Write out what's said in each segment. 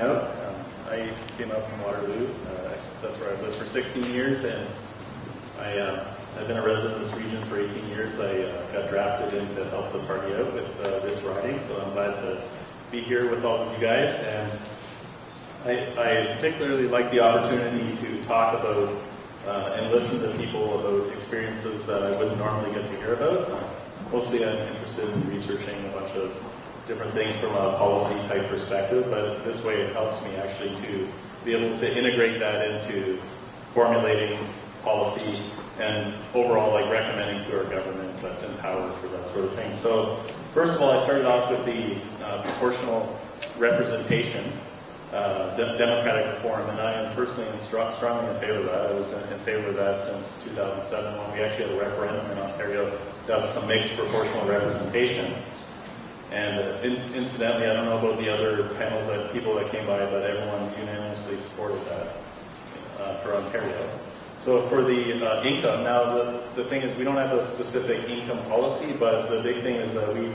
up. Um, I came out from Waterloo. Uh, that's where I've lived for 16 years, and I, uh, I've been a resident of this region for 18 years. I uh, got drafted in to help the party out with uh, this riding, so I'm glad to be here with all of you guys. And I, I particularly like the opportunity to talk about uh, and listen to people about experiences that I wouldn't normally get to hear about. Uh, mostly I'm interested in researching a bunch of different things from a policy type perspective, but this way it helps me actually to be able to integrate that into formulating policy and overall like recommending to our government that's empowered for that sort of thing. So first of all, I started off with the uh, proportional representation, uh, de democratic reform, and I am personally strongly in favor of that. I was in favor of that since 2007 when we actually had a referendum in Ontario to have some mixed proportional representation. And uh, in, incidentally, I don't know about the other panels that people that came by, but everyone unanimously supported that uh, for Ontario. So for the uh, income, now the, the thing is we don't have a specific income policy, but the big thing is that we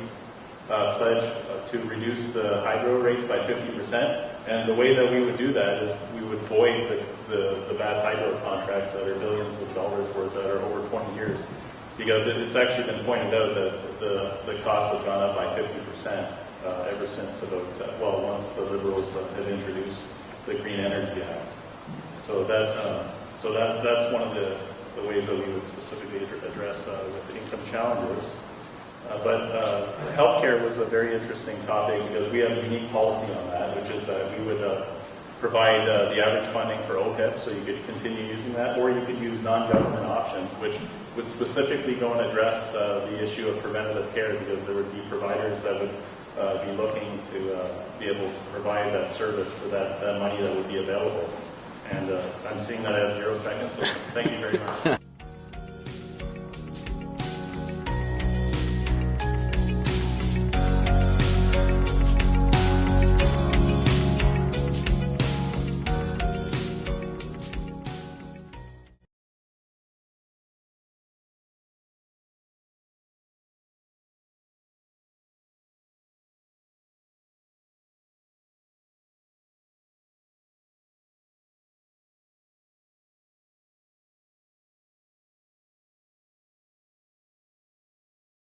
uh, pledge uh, to reduce the hydro rates by 50%. And the way that we would do that is we would void the, the, the bad hydro contracts that are billions of dollars worth that are over 20 years because it, it's actually been pointed out that the, the costs have gone up by 50% uh, ever since about, uh, well, once the Liberals uh, had introduced the Green Energy Act. So that, uh, so that, that's one of the, the ways that we would specifically address uh, with income challenges. Uh, but uh, healthcare was a very interesting topic because we have a unique policy on that, which is that we would provide uh, the average funding for OHIP, so you could continue using that, or you could use non-government options, which would specifically go and address uh, the issue of preventative care because there would be providers that would uh, be looking to uh, be able to provide that service for that, that money that would be available. And uh, I'm seeing that have zero seconds, so thank you very much.